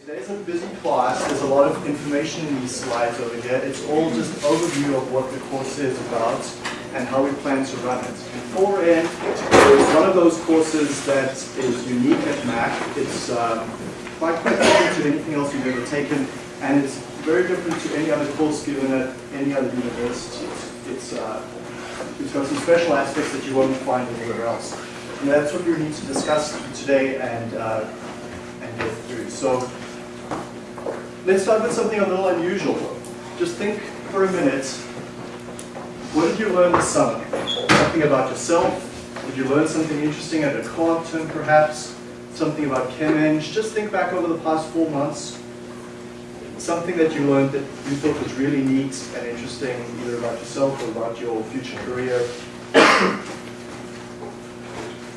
Today's a busy class. There's a lot of information in these slides over here. It's all just overview of what the course is about and how we plan to run it. In is one of those courses that is unique at Mac. It's um, quite quite different to anything else you've ever taken, and it's very different to any other course given at any other university. It's, uh, it's got some special aspects that you won't find anywhere else. And that's what we need to discuss today and, uh, and get through. So let's start with something a little unusual. Just think for a minute, what did you learn this summer? Something about yourself? Did you learn something interesting at a co-op perhaps? Something about ChemEng? Just think back over the past four months something that you learned that you thought was really neat and interesting, either about yourself or about your future career.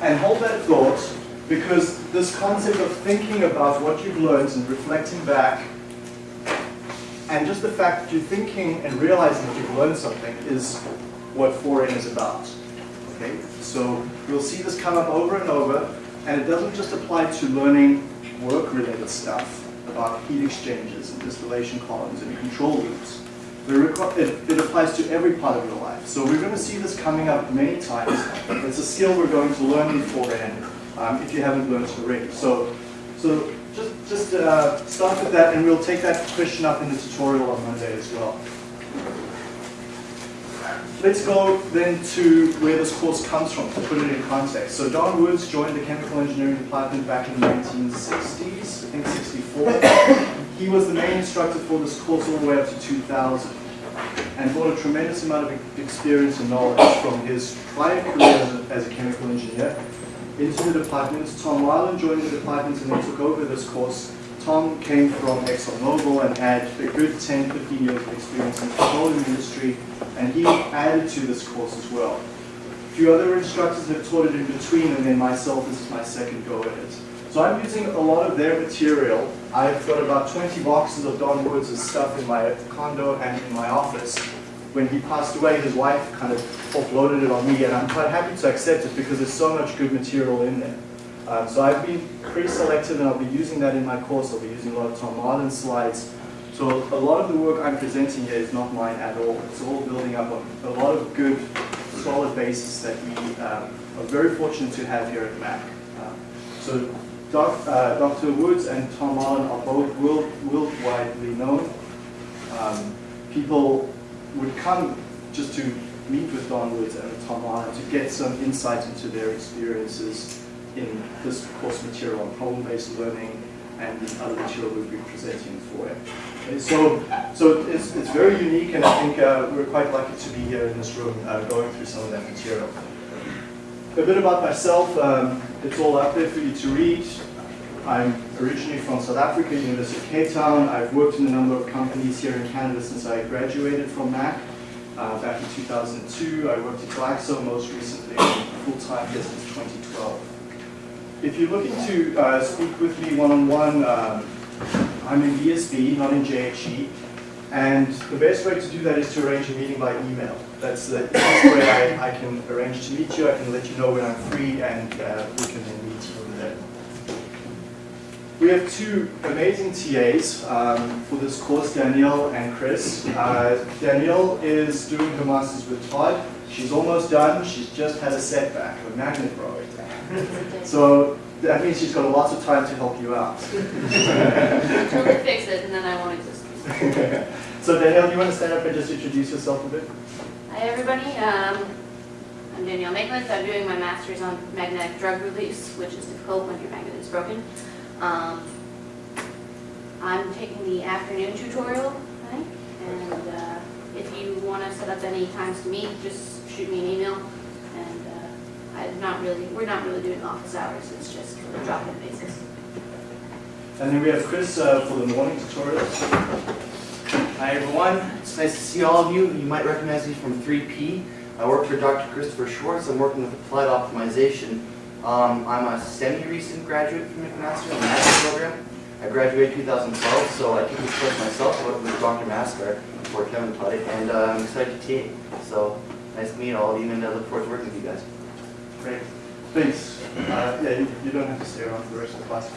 and hold that thought, because this concept of thinking about what you've learned and reflecting back, and just the fact that you're thinking and realizing that you've learned something is what 4N is about. Okay, so you'll see this come up over and over, and it doesn't just apply to learning work-related stuff about heat exchangers and distillation columns and control loops. It, applies to every part of your life. So we're going to see this coming up many times. It's a skill we're going to learn beforehand um, if you haven't learned it already. So, so just, uh, start with that and we'll take that question up in the tutorial on Monday as well. Let's go then to where this course comes from, to put it in context. So Don Woods joined the chemical engineering department back in the 1960s, I think 64. he was the main instructor for this course all the way up to 2000 and brought a tremendous amount of experience and knowledge from his prior career as a chemical engineer into the department. Tom Weiland joined the department and then took over this course Tom came from ExxonMobil and had a good 10, 15 years of experience in the petroleum industry, and he added to this course as well. A few other instructors have taught it in between, and then myself, this is my second go at it. So I'm using a lot of their material. I've got about 20 boxes of Don Woods' stuff in my condo and in my office. When he passed away, his wife kind of offloaded it on me, and I'm quite happy to accept it because there's so much good material in there. Um, so I've been pre-selected and I'll be using that in my course. I'll be using a lot of Tom Marlin slides. So a lot of the work I'm presenting here is not mine at all. It's all building up on a lot of good, solid basis that we um, are very fortunate to have here at Mac. Um, so Doc, uh, Dr. Woods and Tom Marlin are both world, worldwide known. Um, people would come just to meet with Don Woods and Marlin to get some insight into their experiences in this course material on problem-based learning and the other material we've been presenting for it. Okay, so so it's, it's very unique and I think uh, we're quite lucky to be here in this room uh, going through some of that material. A bit about myself, um, it's all up there for you to read. I'm originally from South Africa, University of Cape Town. I've worked in a number of companies here in Canada since I graduated from MAC. Uh, back in 2002, I worked at Glaxo most recently full-time here since 2012 if you're looking to uh, speak with me one-on-one, -on -one, um, I'm in VSB, not in JHE, and the best way to do that is to arrange a meeting by email. That's the easiest way I, I can arrange to meet you. I can let you know when I'm free, and uh, we can then meet over there. We have two amazing TAs um, for this course, Danielle and Chris. Uh, Danielle is doing her master's with Todd. She's almost done. She's just had a setback, a magnet broke. so that means she's got lots of time to help you out. Until they fix it, and then I won't exist. so Danielle, do you want to stand up and just introduce yourself a bit? Hi everybody, um, I'm Danielle Maitland. I'm doing my master's on magnetic drug release, which is difficult when your magnet is broken. Um, I'm taking the afternoon tutorial, I and uh, if you want to set up any times to meet, just shoot me an email And I'm not really, we're not really doing office hours, it's just a drop-in basis. And then we have Chris uh, for the morning tutorials. Hi everyone, it's nice to see all of you. You might recognize me from 3P. I work for Dr. Christopher Swartz. I'm working with Applied Optimization. Um, I'm a semi-recent graduate from McMaster in the Master program. I graduated 2012, so I took this course myself. With Dr. Maskar before Kevin it, and uh, I'm excited to TA. So nice to meet all of you, and I look forward to working with you guys. Great. Thanks. Uh, yeah, you, you, don't have to stay around for the rest of the class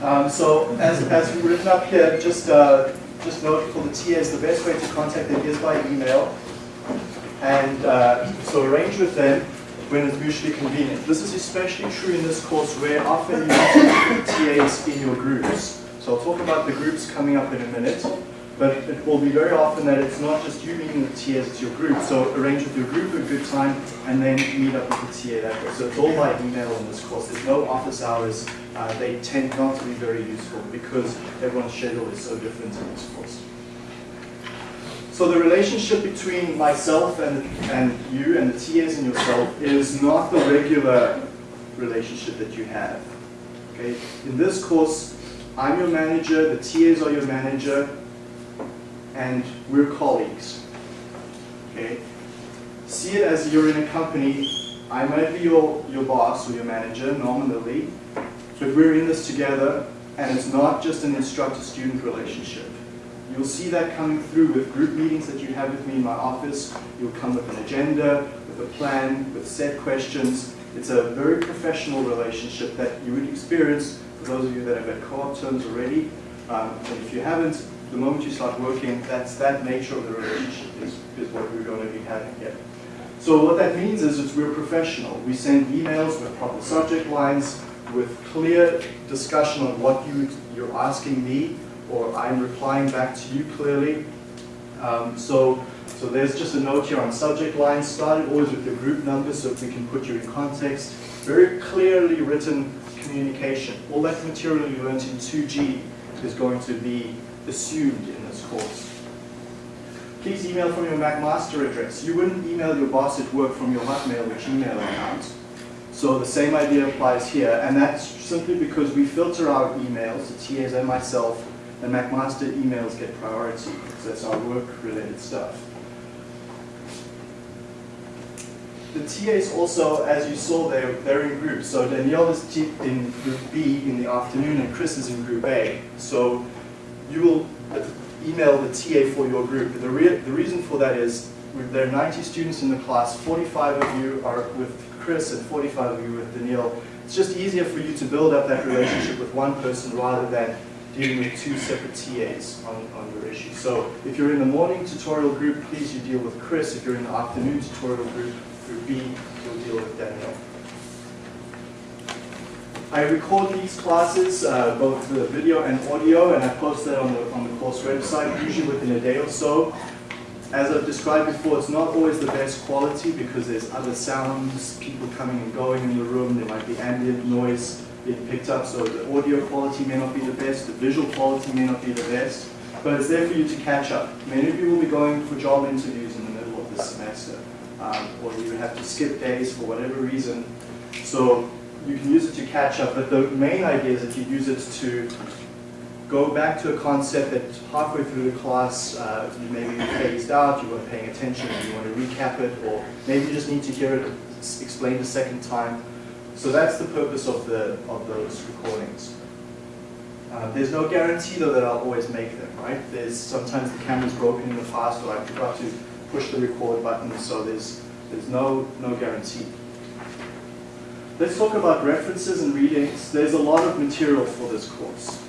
Um, so as, as written up here, just, uh, just note for the TAs, the best way to contact them is by email. And uh, so arrange with them when it's mutually convenient. This is especially true in this course where often you need TAs in your groups. So I'll talk about the groups coming up in a minute. But it will be very often that it's not just you meeting with TAs, it's your group. So arrange with your group a good time and then meet up with the TA that way. So it's all by email in this course. There's no office hours. Uh, they tend not to be very useful because everyone's schedule is so different in this course. So the relationship between myself and, and you and the TAs and yourself is not the regular relationship that you have. Okay? In this course, I'm your manager, the TAs are your manager, and we're colleagues. Okay? See it as you're in a company. I might be your, your boss or your manager nominally, but we're in this together, and it's not just an instructor-student relationship. You'll see that coming through with group meetings that you have with me in my office. You'll come with an agenda, with a plan, with set questions. It's a very professional relationship that you would experience for those of you that have had co-op terms already. Um, and if you haven't, the moment you start working, that's that nature of the relationship is, is what we're going to be having here. So what that means is, is we're professional. We send emails with proper subject lines, with clear discussion on what you, you're asking me, or I'm replying back to you clearly. Um, so, so there's just a note here on subject lines. Started always with your group number so we can put you in context. Very clearly written communication. All that material you learned in 2G is going to be assumed in this course. Please email from your McMaster address. You wouldn't email your boss at work from your Hotmail or Gmail account. So the same idea applies here, and that's simply because we filter our emails, the TAs and myself, and McMaster emails get priority, because that's our work-related stuff. The TAs also, as you saw, they're, they're in groups. So Danielle is in group B in the afternoon, and Chris is in group A. So you will email the TA for your group. The, re the reason for that is there are 90 students in the class, 45 of you are with Chris and 45 of you with Danielle. It's just easier for you to build up that relationship with one person rather than dealing with two separate TAs on, on your issue. So if you're in the morning tutorial group, please you deal with Chris. If you're in the afternoon tutorial group, group B, you'll deal with Danielle. I record these classes, uh, both the video and audio, and I post that on the, on the course website, usually within a day or so. As I've described before, it's not always the best quality because there's other sounds, people coming and going in the room, there might be ambient noise being picked up, so the audio quality may not be the best, the visual quality may not be the best, but it's there for you to catch up. Many of you will be going for job interviews in the middle of this semester, um, or you have to skip days for whatever reason. So you can use it to catch up, but the main idea is that you use it to go back to a concept that halfway through the class uh, you maybe phased out, you weren't paying attention, you want to recap it, or maybe you just need to hear it explained a second time. So that's the purpose of, the, of those recordings. Uh, there's no guarantee though that I'll always make them, right? There's sometimes the camera's broken in the past or I forgot to push the record button, so there's, there's no, no guarantee. Let's talk about references and readings. There's a lot of material for this course.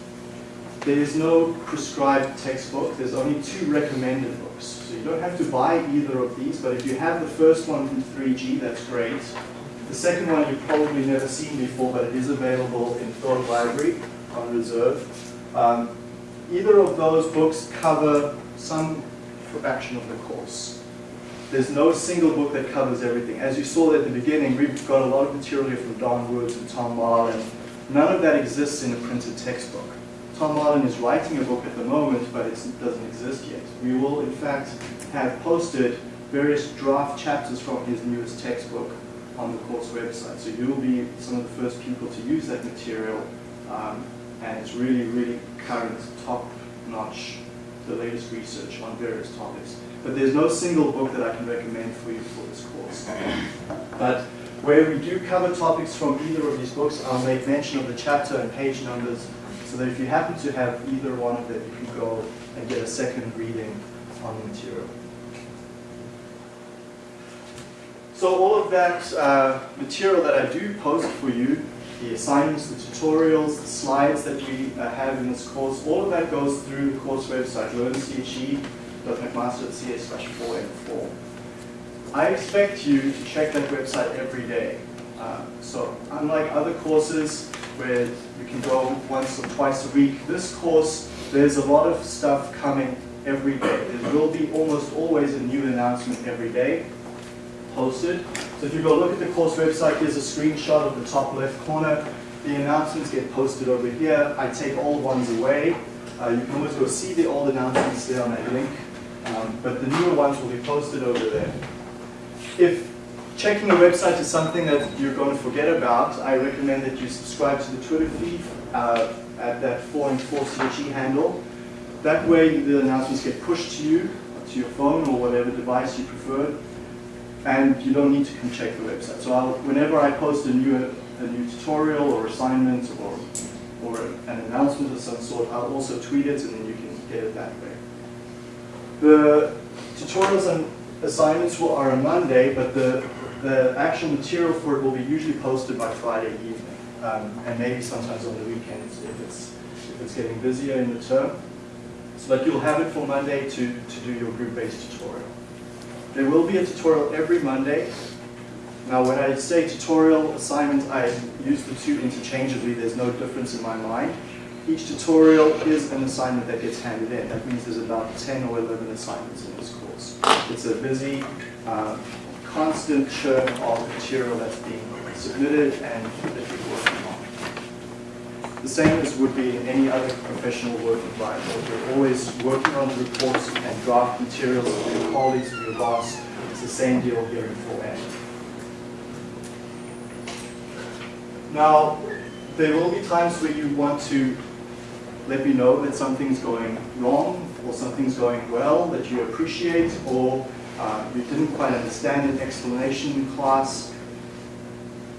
There is no prescribed textbook. There's only two recommended books. So you don't have to buy either of these, but if you have the first one from 3G, that's great. The second one you've probably never seen before, but it is available in Philip Library on reserve. Um, either of those books cover some fraction of the course. There's no single book that covers everything. As you saw at the beginning, we've got a lot of material from Don Woods and Tom Marlin. None of that exists in a printed textbook. Tom Marlin is writing a book at the moment, but it doesn't exist yet. We will, in fact, have posted various draft chapters from his newest textbook on the course website. So you'll be some of the first people to use that material, um, and it's really, really current, top-notch, the latest research on various topics. But there's no single book that I can recommend for you for this course. But where we do cover topics from either of these books, I'll make mention of the chapter and page numbers so that if you happen to have either one of them, you can go and get a second reading on the material. So all of that uh, material that I do post for you the assignments, the tutorials, the slides that we uh, have in this course, all of that goes through the course website, learnche.mcmaster.ca slash 4N4. I expect you to check that website every day. Uh, so unlike other courses where you can go once or twice a week, this course, there's a lot of stuff coming every day. There will be almost always a new announcement every day posted. So if you go look at the course website, there's a screenshot of the top left corner. The announcements get posted over here. I take old ones away. Uh, you can always go see the old announcements there on that link. Um, but the newer ones will be posted over there. If checking the website is something that you're going to forget about, I recommend that you subscribe to the Twitter feed uh, at that 4N4 CHE handle. That way the announcements get pushed to you, to your phone or whatever device you prefer, and you don't need to come check the website. So I'll, whenever I post a new, a new tutorial or assignment or, or an announcement of some sort, I'll also tweet it and then you can get it that way. The tutorials and assignments will, are on Monday, but the, the actual material for it will be usually posted by Friday evening, um, and maybe sometimes on the weekends if it's, if it's getting busier in the term. So that you'll have it for Monday to, to do your group-based tutorial. There will be a tutorial every Monday. Now when I say tutorial assignment, I use the two interchangeably. There's no difference in my mind. Each tutorial is an assignment that gets handed in. That means there's about 10 or 11 assignments in this course. It's a busy, uh, constant churn of material that's being submitted and that you're working on. The same as would be in any other professional work environment. You're always working on reports and draft materials for your colleagues, for your boss. It's the same deal here in 4N. Now, there will be times where you want to let me know that something's going wrong or something's going well that you appreciate or uh, you didn't quite understand an explanation in class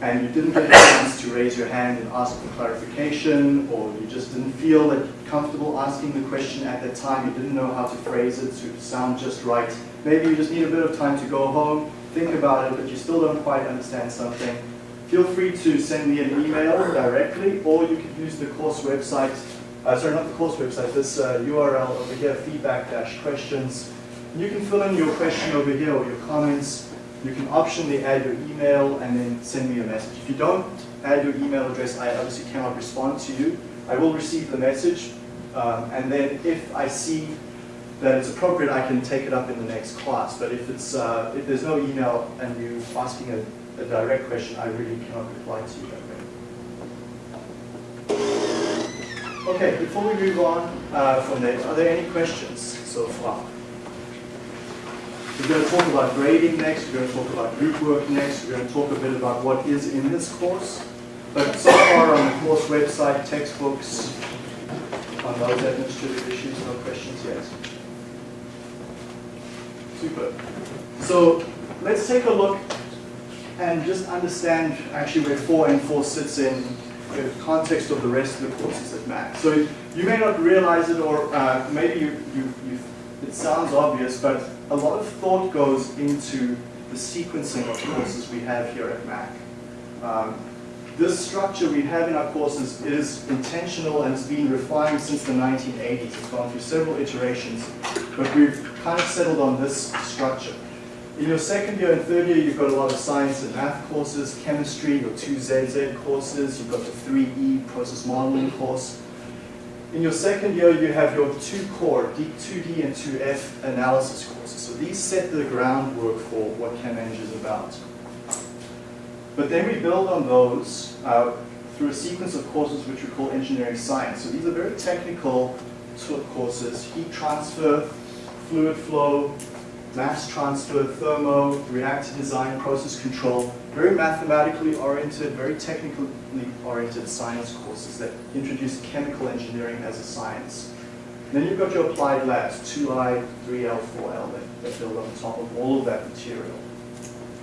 and you didn't get a chance to raise your hand and ask for clarification or you just didn't feel that comfortable asking the question at that time, you didn't know how to phrase it to sound just right. Maybe you just need a bit of time to go home, think about it, but you still don't quite understand something. Feel free to send me an email directly or you can use the course website uh, sorry, not the course website, this uh, URL over here, feedback-questions. You can fill in your question over here or your comments. You can optionally add your email and then send me a message. If you don't add your email address, I obviously cannot respond to you. I will receive the message, um, and then if I see that it's appropriate, I can take it up in the next class. But if it's uh, if there's no email and you're asking a, a direct question, I really cannot reply to you that way. Okay, before we move on uh, from there, are there any questions so far? We're going to talk about grading next, we're going to talk about group work next, we're going to talk a bit about what is in this course. But so far on the course website, textbooks, on those administrative issues, no questions yet. Super. So let's take a look and just understand actually where 4N4 sits in the context of the rest of the courses at Mac. So you may not realize it or uh, maybe you, you, you, it sounds obvious, but a lot of thought goes into the sequencing of courses we have here at Mac. Um, this structure we have in our courses is intentional and it's been refined since the 1980s. It's gone through several iterations, but we've kind of settled on this structure. In your second year and third year, you've got a lot of science and math courses, chemistry, your two ZZ courses, you've got the 3E process modeling course. In your second year, you have your two core, 2D and 2F analysis courses. So these set the groundwork for what ChemEng is about. But then we build on those uh, through a sequence of courses which we call engineering science. So these are very technical sort of courses, heat transfer, fluid flow, mass transfer, thermo, reactor design, process control, very mathematically oriented, very technically oriented science courses that introduce chemical engineering as a science. And then you've got your applied labs, 2I, 3L, 4L, that, that build on top of all of that material.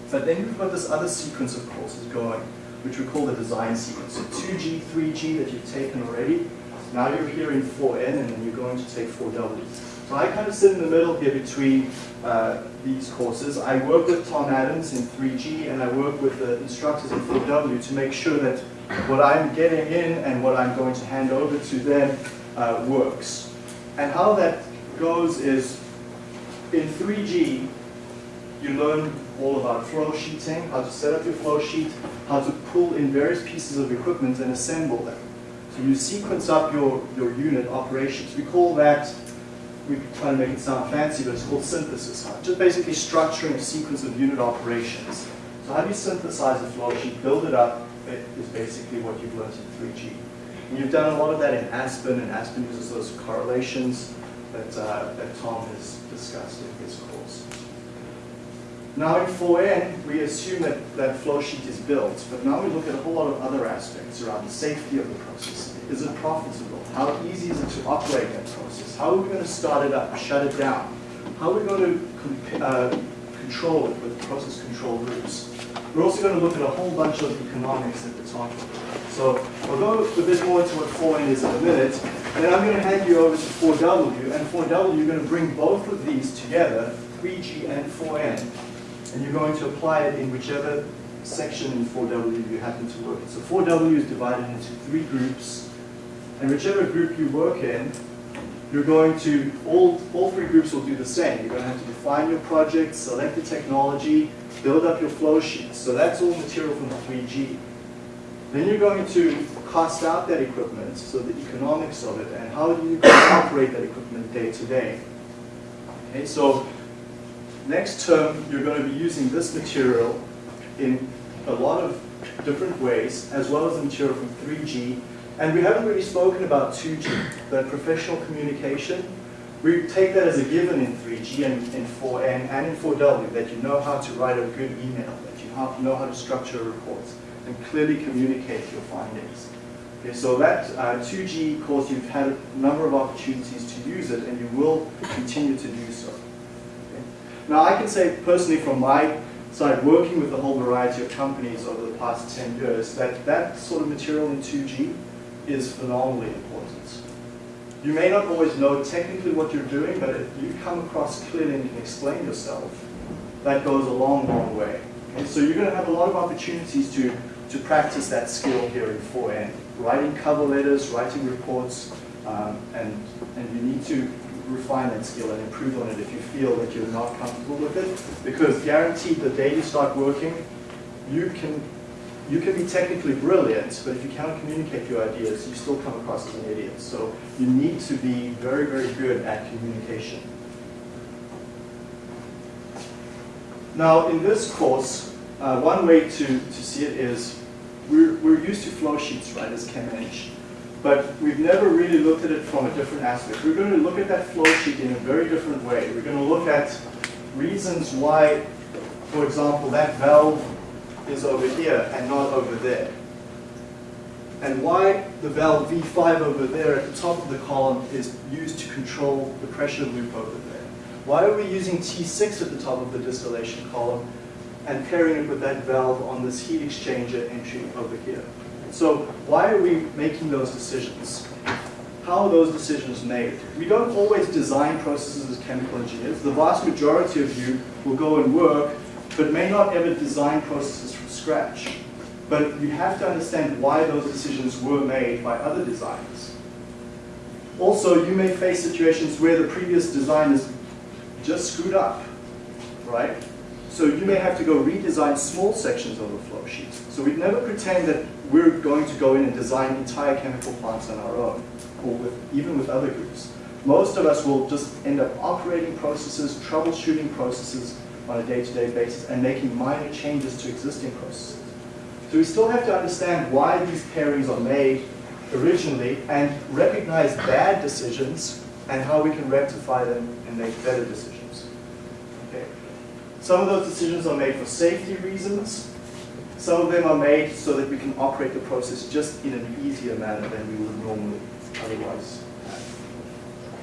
But then you've got this other sequence of courses going, which we call the design sequence. So 2G, 3G that you've taken already. Now you're here in 4N, and then you're going to take 4W. So I kind of sit in the middle here between uh, these courses. I work with Tom Adams in 3G and I work with the instructors in 4W to make sure that what I'm getting in and what I'm going to hand over to them uh, works. And how that goes is in 3G, you learn all about flow sheeting, how to set up your flow sheet, how to pull in various pieces of equipment and assemble them. So you sequence up your, your unit operations. We call that, we try to make it sound fancy, but it's called synthesis. huh? Just basically structuring a sequence of unit operations. So how do you synthesize a flow sheet, build it up, it is basically what you've learned in 3G. And you've done a lot of that in Aspen, and Aspen uses those correlations that, uh, that Tom has discussed in his course. Now in 4N, we assume that that flow sheet is built, but now we look at a whole lot of other aspects around the safety of the process. Is it profitable? How easy is it to operate that process? How are we going to start it up, shut it down? How are we going to uh, control it with process control groups? We're also going to look at a whole bunch of economics we're talking about. So I'll go a bit more into what 4N is in a minute, and then I'm going to hand you over to 4W, and 4W, you're going to bring both of these together, 3G and 4N, and you're going to apply it in whichever section in 4W you happen to work in. So 4W is divided into three groups, and whichever group you work in, you're going to, all, all three groups will do the same. You're going to have to define your project, select the technology, build up your flow sheet. So that's all material from the 3G. Then you're going to cost out that equipment, so the economics of it, and how do you operate that equipment day to day. Okay, so next term, you're going to be using this material in a lot of different ways, as well as the material from 3G. And we haven't really spoken about 2G, the professional communication. We take that as a given in 3G and in 4N and in 4W, that you know how to write a good email, that you know how to structure a report, and clearly communicate your findings. Okay, so that uh, 2G course, you've had a number of opportunities to use it, and you will continue to do so. Okay. Now, I can say personally from my side, working with a whole variety of companies over the past 10 years, that that sort of material in 2G is phenomenally important. You may not always know technically what you're doing, but if you come across clearly and can explain yourself, that goes a long, long way. So you're going to have a lot of opportunities to, to practice that skill here in 4N. Writing cover letters, writing reports, um, and, and you need to refine that skill and improve on it if you feel that you're not comfortable with it. Because guaranteed the day you start working, you can, you can be technically brilliant, but if you cannot communicate your ideas, you still come across as an idiot. So you need to be very, very good at communication. Now, in this course, uh, one way to, to see it is we're, we're used to flow sheets, right, as ChemEng, but we've never really looked at it from a different aspect. We're going to look at that flow sheet in a very different way. We're going to look at reasons why, for example, that valve is over here and not over there. And why the valve V5 over there at the top of the column is used to control the pressure loop over there. Why are we using T6 at the top of the distillation column and pairing it with that valve on this heat exchanger entry over here? So why are we making those decisions? How are those decisions made? We don't always design processes as chemical engineers. The vast majority of you will go and work, but may not ever design processes from scratch. But you have to understand why those decisions were made by other designers. Also, you may face situations where the previous design is just screwed up, right? So you may have to go redesign small sections of the flow sheet. So we'd never pretend that we're going to go in and design entire chemical plants on our own, or with, even with other groups. Most of us will just end up operating processes, troubleshooting processes on a day-to-day basis, and making minor changes to existing processes. So we still have to understand why these pairings are made originally, and recognize bad decisions, and how we can rectify them and make better decisions. Okay. Some of those decisions are made for safety reasons. Some of them are made so that we can operate the process just in an easier manner than we would normally otherwise.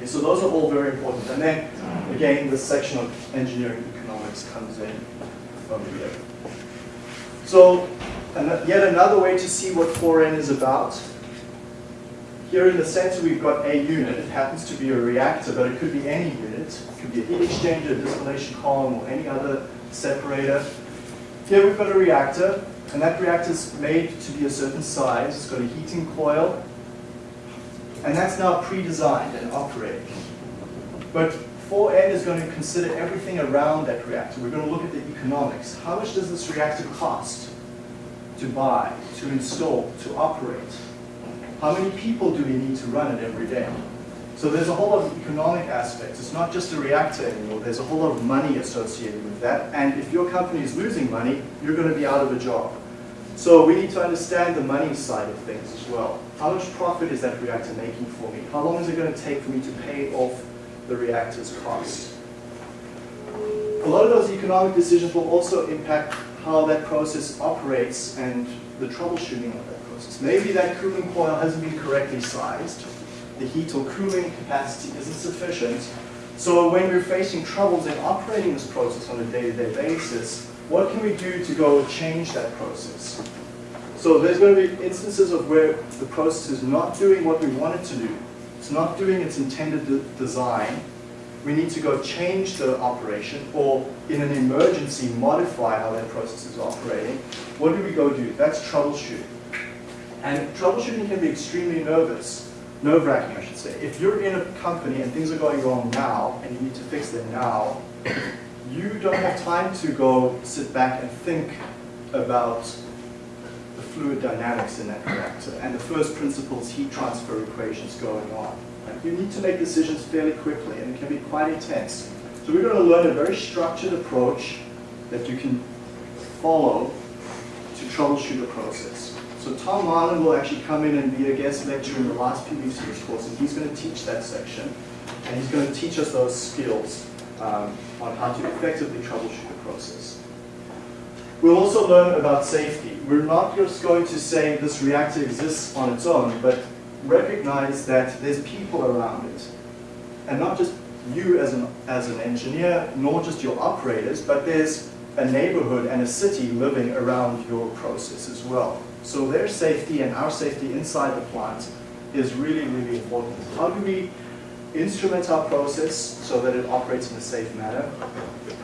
Okay, so those are all very important. And then, again, the section of engineering economics comes in over here. So, and yet another way to see what 4N is about. Here in the center we've got a unit. It happens to be a reactor, but it could be any unit. It could be a heat exchanger, a distillation column, or any other separator. Here we've got a reactor. And that reactor is made to be a certain size, it's got a heating coil, and that's now pre-designed and operating. But 4N is going to consider everything around that reactor. We're going to look at the economics. How much does this reactor cost to buy, to install, to operate? How many people do we need to run it every day? So there's a whole lot of economic aspects. It's not just a reactor anymore. There's a whole lot of money associated with that. And if your company is losing money, you're going to be out of a job. So we need to understand the money side of things as well. How much profit is that reactor making for me? How long is it going to take for me to pay off the reactor's cost? A lot of those economic decisions will also impact how that process operates and the troubleshooting of that process. Maybe that cooling coil hasn't been correctly sized. The heat or cooling capacity isn't sufficient. So when we're facing troubles in operating this process on a day-to-day basis, what can we do to go change that process? So there's going to be instances of where the process is not doing what we want it to do. It's not doing its intended de design. We need to go change the operation or in an emergency modify how that process is operating. What do we go do? That's troubleshooting. And troubleshooting can be extremely nervous, nerve-wracking I should say. If you're in a company and things are going wrong now and you need to fix them now, you don't have time to go sit back and think about the fluid dynamics in that reactor and the first principles heat transfer equations going on. You need to make decisions fairly quickly and it can be quite intense. So we're going to learn a very structured approach that you can follow to troubleshoot a process. So Tom Marlin will actually come in and be a guest lecturer in the last few weeks of this course and he's going to teach that section and he's going to teach us those skills um, on how to effectively troubleshoot the process. We'll also learn about safety. We're not just going to say this reactor exists on its own, but recognize that there's people around it. And not just you as an, as an engineer, nor just your operators, but there's a neighborhood and a city living around your process as well. So their safety and our safety inside the plant is really, really important. How do we instrument our process so that it operates in a safe manner?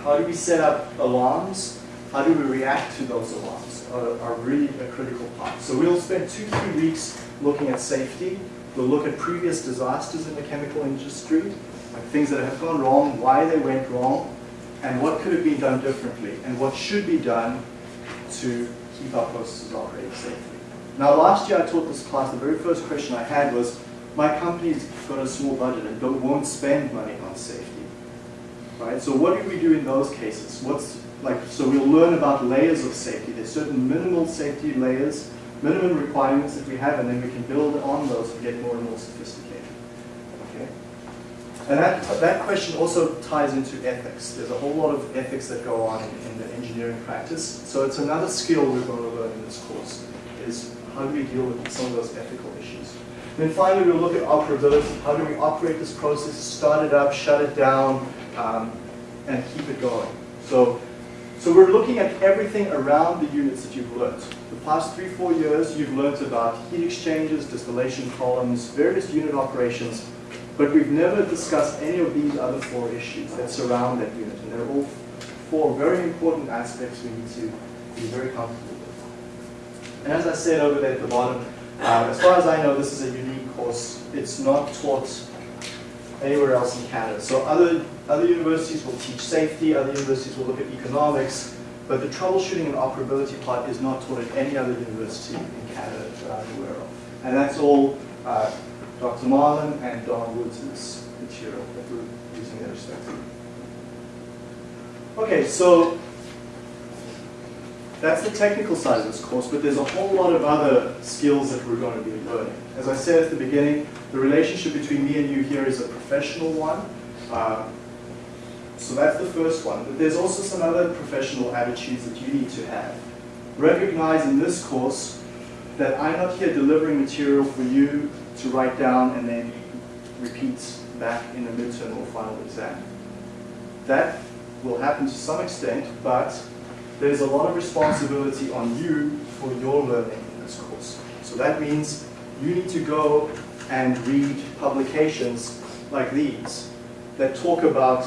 How do we set up alarms? How do we react to those alarms are, are really a critical part. So we'll spend two, three weeks looking at safety. We'll look at previous disasters in the chemical industry, like things that have gone wrong, why they went wrong, and what could have been done differently, and what should be done to keep our processes operating safely. Now last year I taught this class, the very first question I had was, my company's got a small budget and don't, won't spend money on safety. Right? So what do we do in those cases? What's like so we'll learn about layers of safety. There's certain minimal safety layers, minimum requirements that we have, and then we can build on those and get more and more sophisticated. Okay? And that, that question also ties into ethics. There's a whole lot of ethics that go on in, in the engineering practice. So it's another skill we're going to learn in this course, is how do we deal with some of those ethical issues. Then finally, we'll look at operability. How do we operate this process, start it up, shut it down, um, and keep it going. So, so we're looking at everything around the units that you've learned. The past three, four years, you've learned about heat exchangers, distillation columns, various unit operations, but we've never discussed any of these other four issues that surround that unit. And they're all four very important aspects we need to be very comfortable with. And as I said over there at the bottom, uh, as far as I know, this is a unique course. It's not taught anywhere else in Canada. So other, other universities will teach safety, other universities will look at economics, but the troubleshooting and operability part is not taught at any other university in Canada that I'm aware of. And that's all uh, Dr. Marlin and Don Woods' material that we're using there respectively. Okay, so that's the technical side of this course, but there's a whole lot of other skills that we're going to be learning. As I said at the beginning, the relationship between me and you here is a professional one. Uh, so that's the first one. But there's also some other professional attitudes that you need to have. Recognize in this course that I'm not here delivering material for you to write down and then repeat back in a midterm or final exam. That will happen to some extent, but there's a lot of responsibility on you for your learning in this course. So that means you need to go and read publications like these that talk about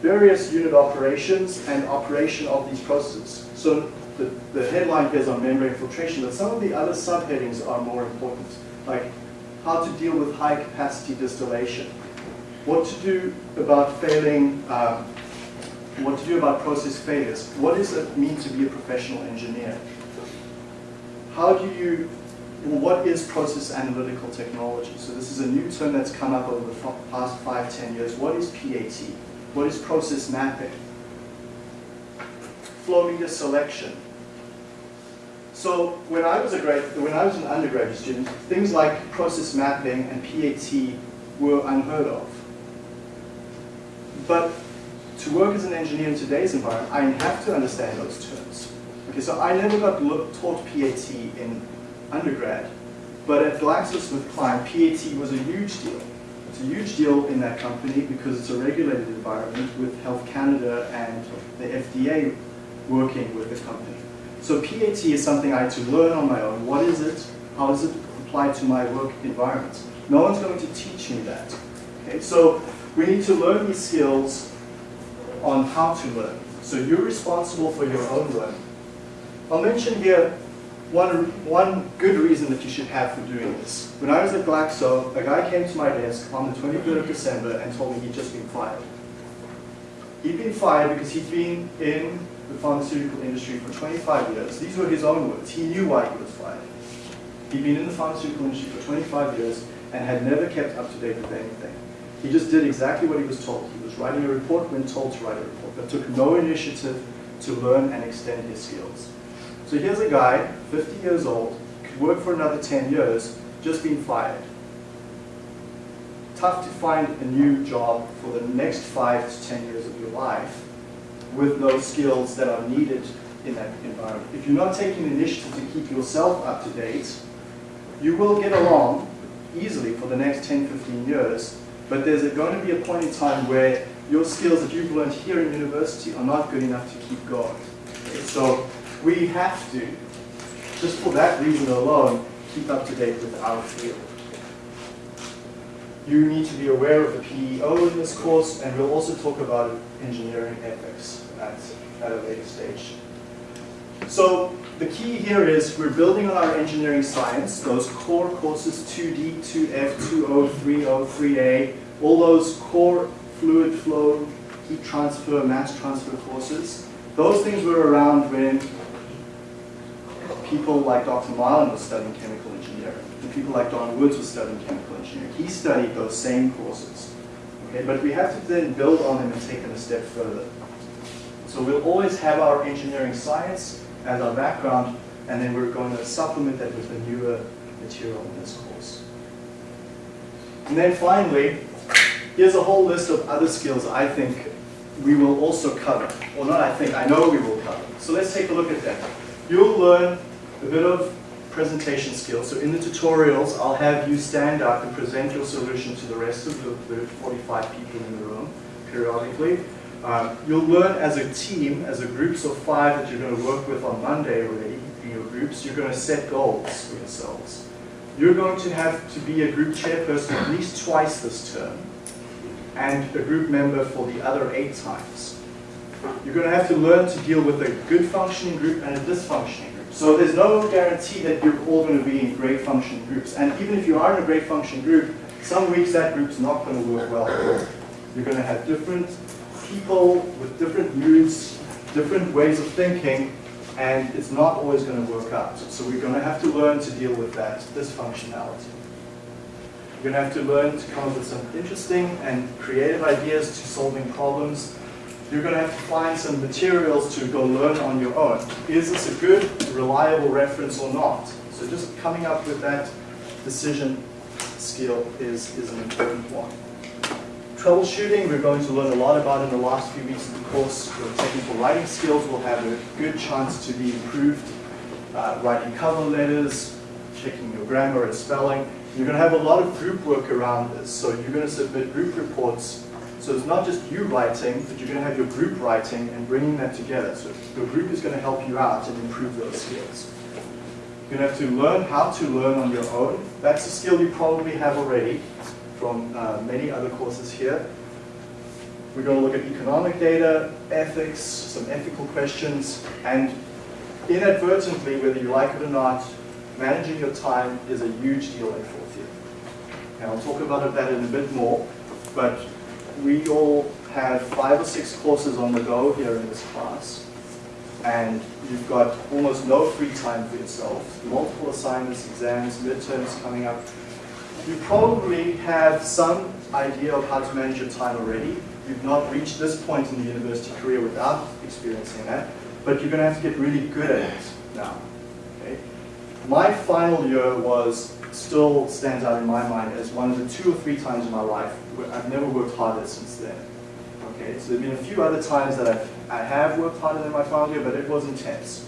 various unit operations and operation of these processes. So the, the headline here is on membrane filtration, but some of the other subheadings are more important, like how to deal with high capacity distillation, what to do about failing, um, what to do about process failures, what does it mean to be a professional engineer, how do you, well, what is process analytical technology? So this is a new term that's come up over the past five, ten years. What is PAT? What is process mapping? Flow meter selection. So when I was a grad, when I was an undergraduate student, things like process mapping and PAT were unheard of. But to work as an engineer in today's environment, I have to understand those terms. Okay, so I never got taught PAT in undergrad, but at GlaxoSmithKline, PAT was a huge deal. It's a huge deal in that company because it's a regulated environment with Health Canada and the FDA working with the company. So PAT is something I had to learn on my own. What is it? How does it apply to my work environment? No one's going to teach me that. Okay, so we need to learn these skills on how to learn. So you're responsible for your own learning. I'll mention here one, one good reason that you should have for doing this. When I was at Glaxo, a guy came to my desk on the 23rd of December and told me he'd just been fired. He'd been fired because he'd been in the pharmaceutical industry for 25 years. These were his own words. He knew why he was fired. He'd been in the pharmaceutical industry for 25 years and had never kept up to date with anything. He just did exactly what he was told. He was writing a report when told to write a report, but took no initiative to learn and extend his skills. So here's a guy, 50 years old, could work for another 10 years, just been fired. Tough to find a new job for the next five to 10 years of your life with those skills that are needed in that environment. If you're not taking initiative to keep yourself up to date, you will get along easily for the next 10, 15 years, but there's going to be a point in time where your skills that you've learned here in university are not good enough to keep going. So we have to, just for that reason alone, keep up to date with our field. You need to be aware of the PEO in this course, and we'll also talk about engineering ethics at, at a later stage. So the key here is we're building on our engineering science, those core courses 2D, 2F, 2O, 3O, 3A, all those core fluid flow, heat transfer, mass transfer courses. Those things were around when people like Dr. Marlin was studying chemical engineering, and people like Don Woods was studying chemical engineering. He studied those same courses. Okay, but we have to then build on them and take them a step further. So we'll always have our engineering science as our background, and then we're going to supplement that with the newer material in this course. And then finally, here's a whole list of other skills I think we will also cover. Or not I think, I know we will cover. So let's take a look at that. You'll learn a bit of presentation skills. So in the tutorials, I'll have you stand up and present your solution to the rest of the, the 45 people in the room periodically. Um, you'll learn as a team, as a groups of five that you're going to work with on Monday already in your groups, you're going to set goals for yourselves. You're going to have to be a group chairperson at least twice this term and a group member for the other eight times. You're going to have to learn to deal with a good functioning group and a dysfunctioning group. So there's no guarantee that you're all going to be in great functioning groups. And even if you are in a great functioning group, some weeks that group's not going to work well. You're going to have different people with different moods, different ways of thinking, and it's not always going to work out. So we're going to have to learn to deal with that dysfunctionality. You're going to have to learn to come up with some interesting and creative ideas to solving problems. You're going to have to find some materials to go learn on your own. Is this a good, reliable reference or not? So just coming up with that decision skill is, is an important one. Troubleshooting, we're going to learn a lot about in the last few weeks of the course. Your technical writing skills will have a good chance to be improved. Uh, writing cover letters, checking your grammar and spelling. You're going to have a lot of group work around this, so you're going to submit group reports. So it's not just you writing, but you're going to have your group writing and bringing that together. So your group is going to help you out and improve those skills. You're going to have to learn how to learn on your own. That's a skill you probably have already from uh, many other courses here. We're going to look at economic data, ethics, some ethical questions, and inadvertently, whether you like it or not, managing your time is a huge deal in fourth year. And I'll talk about that in a bit more, but we all have five or six courses on the go here in this class, and you've got almost no free time for yourself, multiple assignments, exams, midterms coming up. You probably have some idea of how to manage your time already. You've not reached this point in the university career without experiencing that, but you're going to have to get really good at it now. Okay? My final year was still stands out in my mind as one of the two or three times in my life where I've never worked harder since then. Okay, so there have been a few other times that I've, I have worked harder than my final year, but it was intense.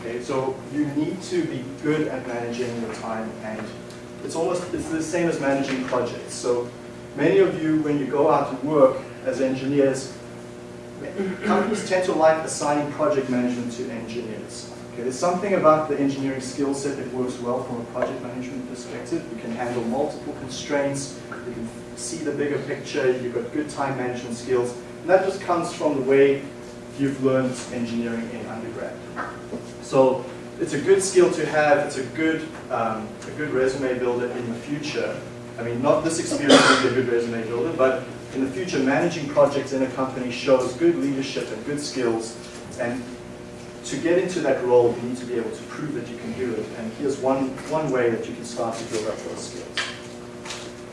Okay, so you need to be good at managing your time and it's almost, it's the same as managing projects. So many of you, when you go out to work as engineers, companies tend to like assigning project management to engineers. Okay, there's something about the engineering skill set that works well from a project management perspective. You can handle multiple constraints, you can see the bigger picture, you've got good time management skills, and that just comes from the way you've learned engineering in undergrad. So it's a good skill to have, it's a good, um, a good resume builder in the future. I mean, not this experience be a good resume builder, but in the future, managing projects in a company shows good leadership and good skills. And to get into that role, you need to be able to prove that you can do it. And here's one, one way that you can start to build up those skills.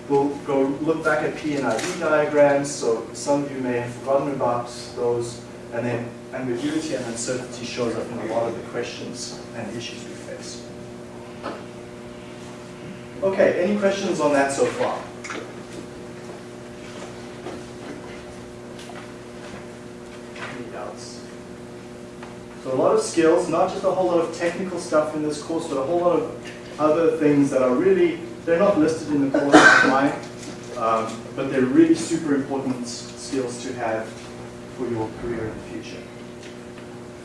We'll go look back at P and ID diagrams. So some of you may have forgotten about those. And then ambiguity and uncertainty shows up in a lot of the questions and issues we face. Okay, any questions on that so far? Any doubts? So a lot of skills, not just a whole lot of technical stuff in this course, but a whole lot of other things that are really, they're not listed in the course outline, um, but they're really super important skills to have for your career in the future.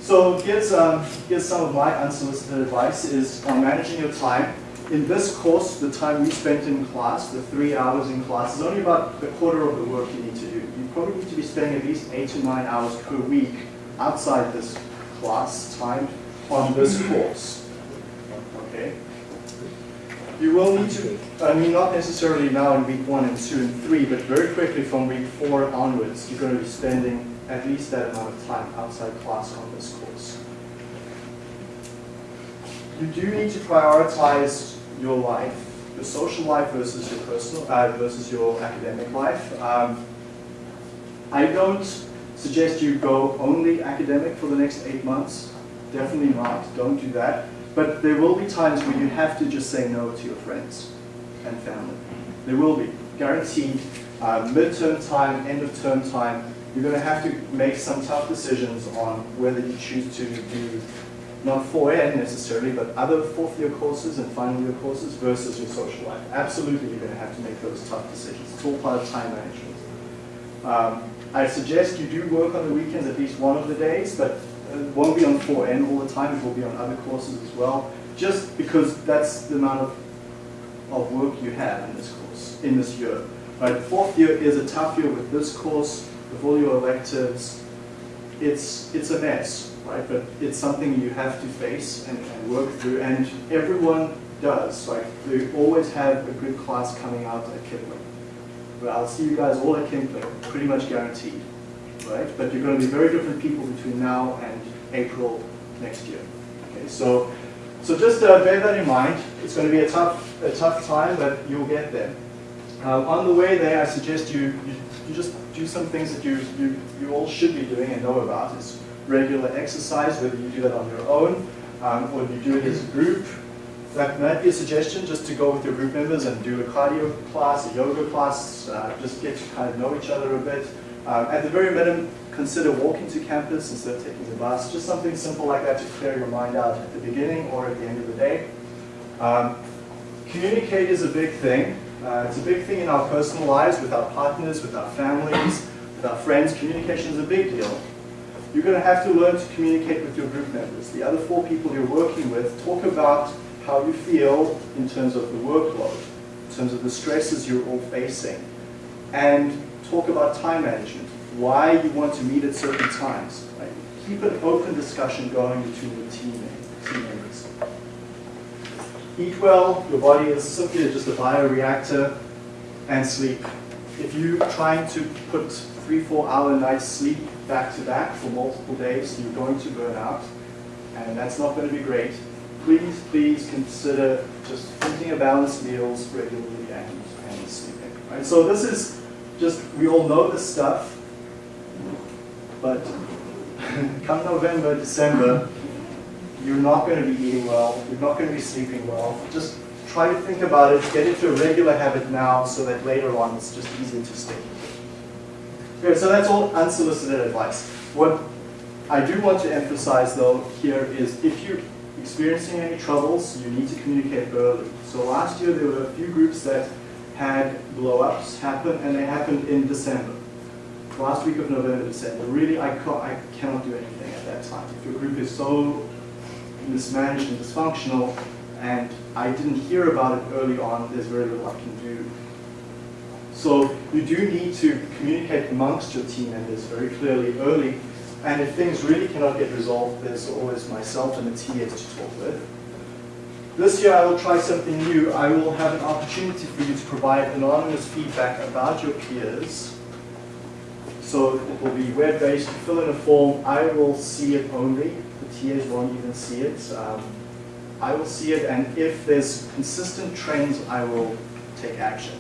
So here's, um, here's some of my unsolicited advice is on managing your time. In this course, the time we spent in class, the three hours in class, is only about a quarter of the work you need to do. You probably need to be spending at least eight to nine hours per week outside this class time on this course. Okay? You will need to, I mean, not necessarily now in week one and two and three, but very quickly from week four onwards, you're going to be spending at least that amount of time outside class on this course. You do need to prioritize your life, your social life versus your personal, uh, versus your academic life. Um, I don't suggest you go only academic for the next eight months. Definitely not. Don't do that. But there will be times where you have to just say no to your friends and family. There will be, guaranteed. Uh, midterm time, end of term time, you're going to have to make some tough decisions on whether you choose to do not 4N necessarily, but other fourth year courses and final year courses versus your social life. Absolutely, you're going to have to make those tough decisions. It's all part of time management. Um, I suggest you do work on the weekends at least one of the days, but it won't be on 4N all the time. It will be on other courses as well, just because that's the amount of, of work you have in this course, in this year. Right, fourth year is a tough year with this course, with all your electives. It's, it's a mess, right? But it's something you have to face and, and work through, and everyone does. Like, we always have a good class coming out at Kipling. But I'll see you guys all at Kipling, pretty much guaranteed, right? But you're going to be very different people between now and April next year. Okay, so so just uh, bear that in mind. It's going to be a tough a tough time, but you'll get there. Uh, on the way there, I suggest you, you, you just do some things that you, you, you all should be doing and know about. It's regular exercise, whether you do that on your own um, or you do it as a group. That might be a suggestion, just to go with your group members and do a cardio class, a yoga class, uh, just get to kind of know each other a bit. Um, at the very minimum, consider walking to campus instead of taking the bus. Just something simple like that to clear your mind out at the beginning or at the end of the day. Um, communicate is a big thing. Uh, it's a big thing in our personal lives, with our partners, with our families, with our friends. Communication is a big deal. You're going to have to learn to communicate with your group members. The other four people you're working with, talk about how you feel in terms of the workload, in terms of the stresses you're all facing, and talk about time management, why you want to meet at certain times. Right? keep an open discussion going between the team, team members. Eat well, your body is simply just a bioreactor, and sleep. If you're trying to put three, four hour nights sleep back to back for multiple days, you're going to burn out, and that's not going to be great. Please, please consider just eating a balanced meals regularly and, and sleeping. Right? So this is just, we all know this stuff, but come November, December, you're not going to be eating well, you're not going to be sleeping well. Just try to think about it, get into a regular habit now so that later on it's just easier to stick. Okay, so that's all unsolicited advice. What I do want to emphasize though here is if you're experiencing any troubles, you need to communicate early. So last year there were a few groups that had blow-ups happen and they happened in December. Last week of November, December. Really, I, ca I cannot do anything at that time. If your group is so mismanaged and dysfunctional, and I didn't hear about it early on, there's very little I can do. So you do need to communicate amongst your team members very clearly early, and if things really cannot get resolved, there's always myself and the TAs to talk with. This year I will try something new. I will have an opportunity for you to provide anonymous feedback about your peers. So it will be web-based, fill in a form, I will see it only, TAs won't even see it. Um, I will see it, and if there's consistent trends, I will take action.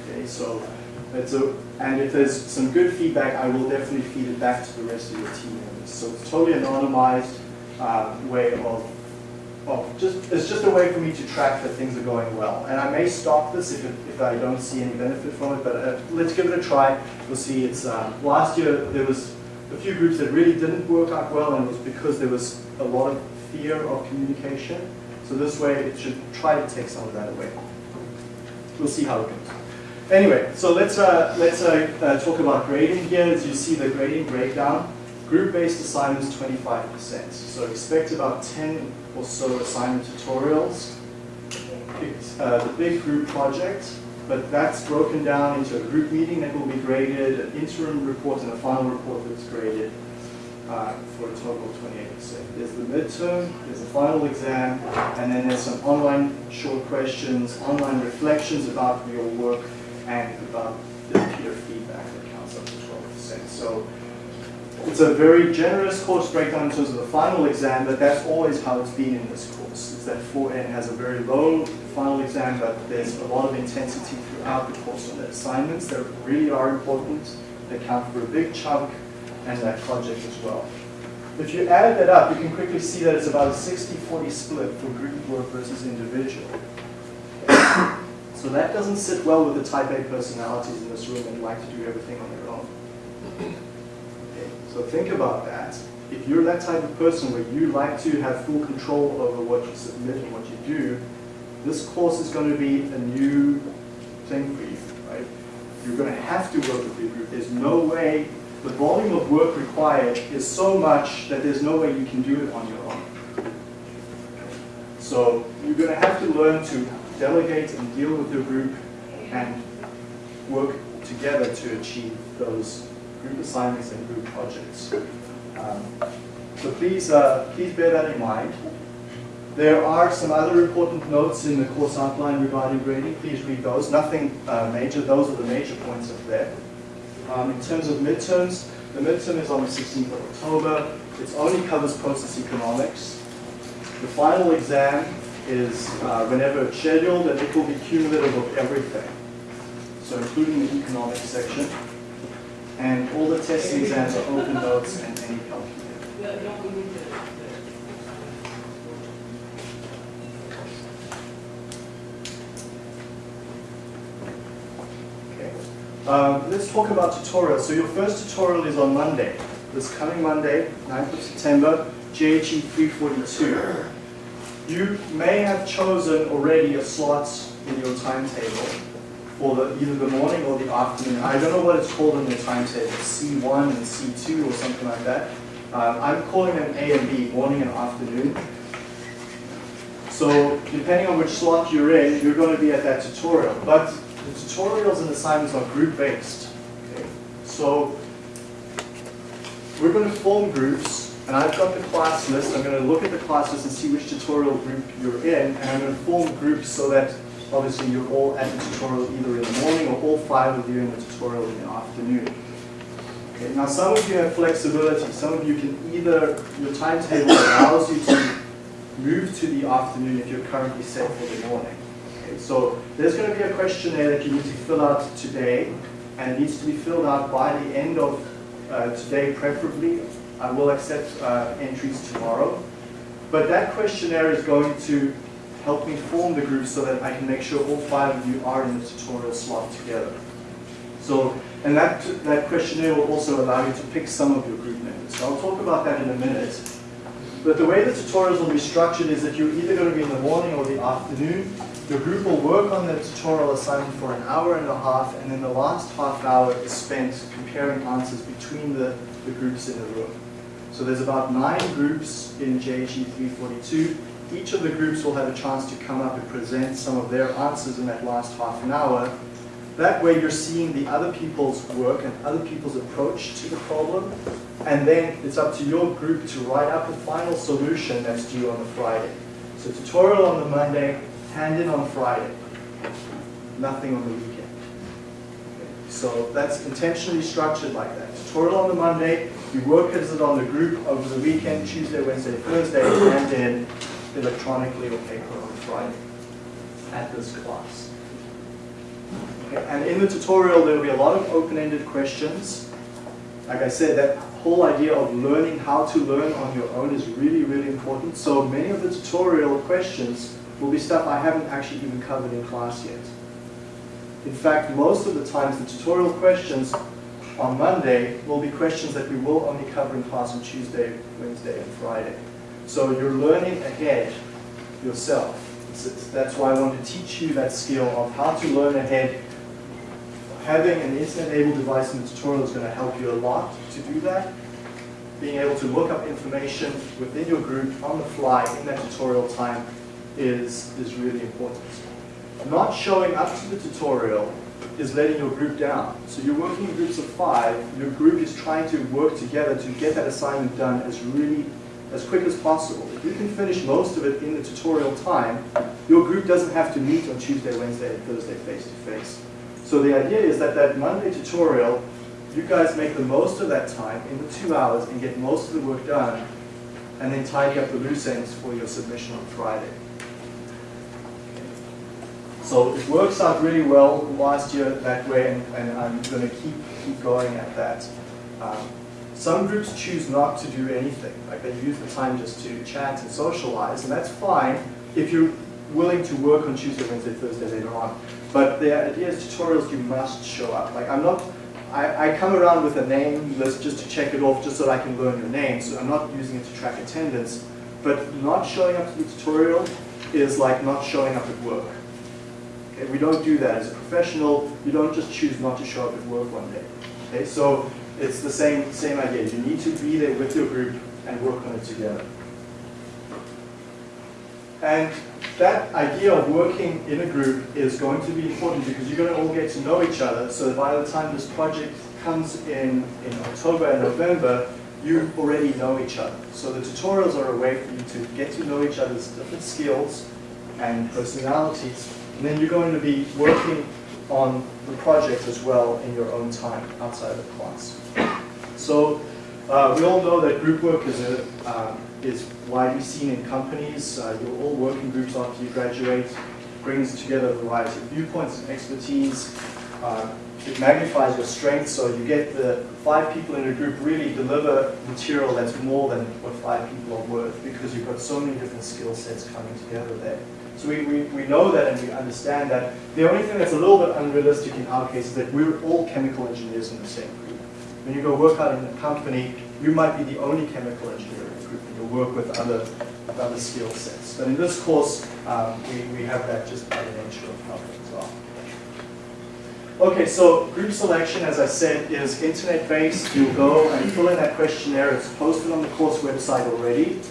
Okay, so it's a, and if there's some good feedback, I will definitely feed it back to the rest of your team members. So it's totally anonymized uh, way of, of just, it's just a way for me to track that things are going well. And I may stop this if, it, if I don't see any benefit from it, but uh, let's give it a try. We'll see. It's um, last year there was a few groups that really didn't work out well, and it was because there was a lot of fear of communication. So this way it should try to take some of that away. We'll see how it goes. Anyway, so let's, uh, let's uh, uh, talk about grading here. As you see the grading breakdown, group-based assignments 25%. So expect about 10 or so assignment tutorials. Uh, the big group project, but that's broken down into a group meeting that will be graded, an interim report, and a final report that's graded uh, for a total of 28%. There's the midterm, there's the final exam, and then there's some online short questions, online reflections about your work, and about the peer feedback that counts up to 12%. So it's a very generous course breakdown in terms of the final exam, but that's always how it's been in this course. Is that 4N has a very low final exam, but there's a lot of intensity throughout the course on the assignments that really are important. They count for a big chunk and that project as well. If you add that up, you can quickly see that it's about a 60-40 split for group work versus individual. So that doesn't sit well with the type A personalities in this room that like to do everything on their own. Okay, so think about that. If you're that type of person where you like to have full control over what you submit and what you do, this course is going to be a new thing for you, right? You're going to have to work with group. There's no way, the volume of work required is so much that there's no way you can do it on your own. So you're going to have to learn to delegate and deal with your group and work together to achieve those group assignments and group projects. Um, so please, uh, please bear that in mind. There are some other important notes in the course outline regarding grading. Please read those. Nothing uh, major. Those are the major points up there. Um, in terms of midterms, the midterm is on the 16th of October. It only covers process economics. The final exam is uh, whenever it's scheduled, and it will be cumulative of everything. So including the economics section. And all the testing exams are open notes and any calculator. Okay. Um, let's talk about tutorials. So your first tutorial is on Monday. This coming Monday, 9th of September, JHE 342. You may have chosen already a slot in your timetable for the, either the morning or the afternoon. I don't know what it's called in the timetable, C1 and C2 or something like that. Uh, I'm calling them A and B, morning and afternoon. So depending on which slot you're in, you're going to be at that tutorial. But the tutorials and assignments are group-based. Okay? So we're going to form groups And I've got the class list. I'm going to look at the class list and see which tutorial group you're in. And I'm going to form groups so that obviously you're all at the tutorial either in the morning or all five of you in the tutorial in the afternoon. Okay, now some of you have flexibility. Some of you can either, your timetable allows you to move to the afternoon if you're currently set for the morning. Okay, so there's going to be a questionnaire that you need to fill out today, and needs to be filled out by the end of uh, today preferably. I will accept uh, entries tomorrow. But that questionnaire is going to help me form the group so that I can make sure all five of you are in the tutorial slot together. So, and that, that questionnaire will also allow you to pick some of your group members. So I'll talk about that in a minute. But the way the tutorials will be structured is that you're either going to be in the morning or the afternoon. Your group will work on the tutorial assignment for an hour and a half, and then the last half hour is spent comparing answers between the, the groups in the room. So there's about nine groups in JHE 342. Each of the groups will have a chance to come up and present some of their answers in that last half an hour. That way you're seeing the other people's work and other people's approach to the problem. And then it's up to your group to write up a final solution that's due on the Friday. So tutorial on the Monday, hand in on Friday. Nothing on the weekend. So that's intentionally structured like that. Tutorial on the Monday, you work as it on the group over the weekend, Tuesday, Wednesday, Thursday, and then electronically or paper on Friday at this class. Okay, And in the tutorial, there will be a lot of open-ended questions. Like I said, that whole idea of learning how to learn on your own is really, really important. So many of the tutorial questions will be stuff I haven't actually even covered in class yet. In fact, most of the times the tutorial questions on Monday will be questions that we will only cover in class on Tuesday, Wednesday, and Friday. So you're learning ahead yourself. That's why I want to teach you that skill of how to learn ahead. Having an internet-enabled device in the tutorial is going to help you a lot to do that. Being able to look up information within your group on the fly in that tutorial time is, is really important. Not showing up to the tutorial is letting your group down. So you're working in groups of five, your group is trying to work together to get that assignment done as really, as quick as possible. If you can finish most of it in the tutorial time, your group doesn't have to meet on Tuesday, Wednesday, and Thursday face to face. So the idea is that that Monday tutorial, you guys make the most of that time in the two hours and get most of the work done, and then tidy up the loose ends for your submission on Friday. So it works out really well last year that way, and, and I'm going to keep keep going at that. Um, some groups choose not to do anything, like they use the time just to chat and socialize, and that's fine if you're willing to work on Tuesday, Wednesday, Thursday later on. But the idea is tutorials, you must show up. Like I'm not, I, I come around with a name list just to check it off, just so that I can learn your name. So I'm not using it to track attendance. But not showing up to the tutorial is like not showing up at work. Okay, we don't do that. As a professional, you don't just choose not to show up at work one day. Okay, so it's the same, same idea. You need to be there with your group and work on it together. And that idea of working in a group is going to be important because you're going to all get to know each other. So that by the time this project comes in in October and November, you already know each other. So the tutorials are a way for you to get to know each other's different skills and personalities. And then you're going to be working on the project as well in your own time outside of class. So uh, we all know that group work is, a, um, is widely seen in companies. Uh, you're all work in groups after you graduate, It brings together a variety of viewpoints and expertise. Uh, it magnifies your strengths, so you get the five people in a group really deliver material that's more than what five people are worth because you've got so many different skill sets coming together there. So we, we, we know that and we understand that. The only thing that's a little bit unrealistic in our case is that we're all chemical engineers in the same group. When you go work out in a company, you might be the only chemical engineer in the group and you'll work with other, with other skill sets. But in this course, um, we, we have that just by the nature of how things are. Okay, so group selection, as I said, is internet-based. You'll go and fill in that questionnaire. It's posted on the course website already.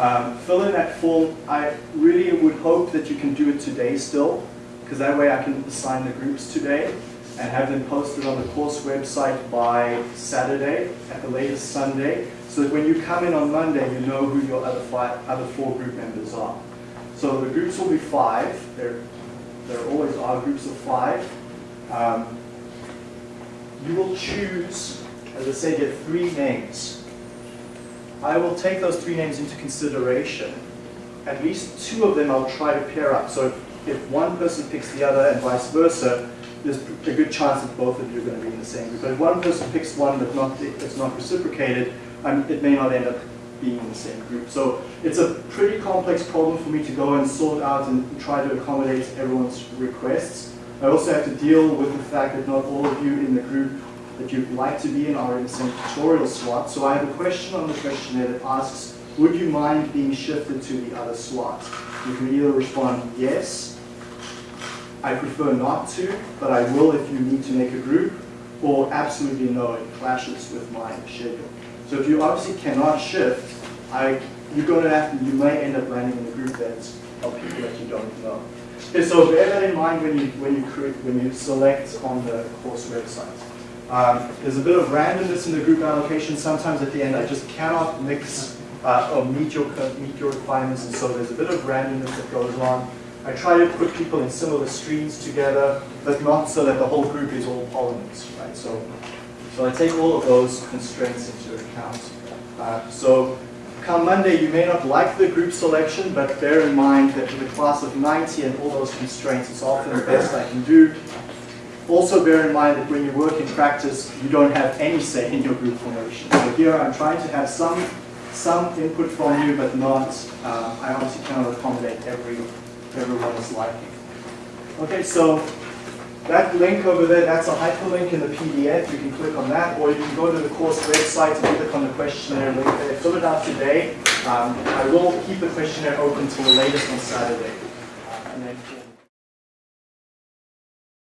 Um, fill in that form. I really would hope that you can do it today still, because that way I can assign the groups today and have them posted on the course website by Saturday, at the latest Sunday. so that when you come in on Monday, you know who your other five, other four group members are. So the groups will be five. There, there always are groups of five. Um, you will choose, as I said, get three names. I will take those three names into consideration. At least two of them I'll try to pair up. So if, one person picks the other and vice versa, there's a good chance that both of you are going to be in the same group. But if one person picks one but not, it's not reciprocated, um, it may not end up being in the same group. So it's a pretty complex problem for me to go and sort out and try to accommodate everyone's requests. I also have to deal with the fact that not all of you in the group that you'd like to be in our tutorial slot. So I have a question on the questionnaire that asks, would you mind being shifted to the other slot? You can either respond yes, I prefer not to, but I will if you need to make a group, or absolutely no, it clashes with my schedule. So if you obviously cannot shift, I, you're going to have you may end up landing in a group that's of people that you don't know. Okay, so bear that in mind when you, when you, create, when you select on the course website. Um, there's a bit of randomness in the group allocation. Sometimes at the end I just cannot mix uh, or meet your, meet your requirements, and so there's a bit of randomness that goes on. I try to put people in similar streams together, but not so that the whole group is all polymers, right? So, so I take all of those constraints into account. Uh, so come Monday, you may not like the group selection, but bear in mind that with a class of 90 and all those constraints, it's often the best I can do. Also bear in mind that when you work in practice, you don't have any say in your group formation. So here I'm trying to have some, some input from you, but not, uh, I obviously cannot accommodate every everyone's liking. Okay, so that link over there, that's a hyperlink in the PDF. You can click on that, or you can go to the course website and click on the questionnaire link there. Fill it out today. Um, I will keep the questionnaire open till the latest on Saturday.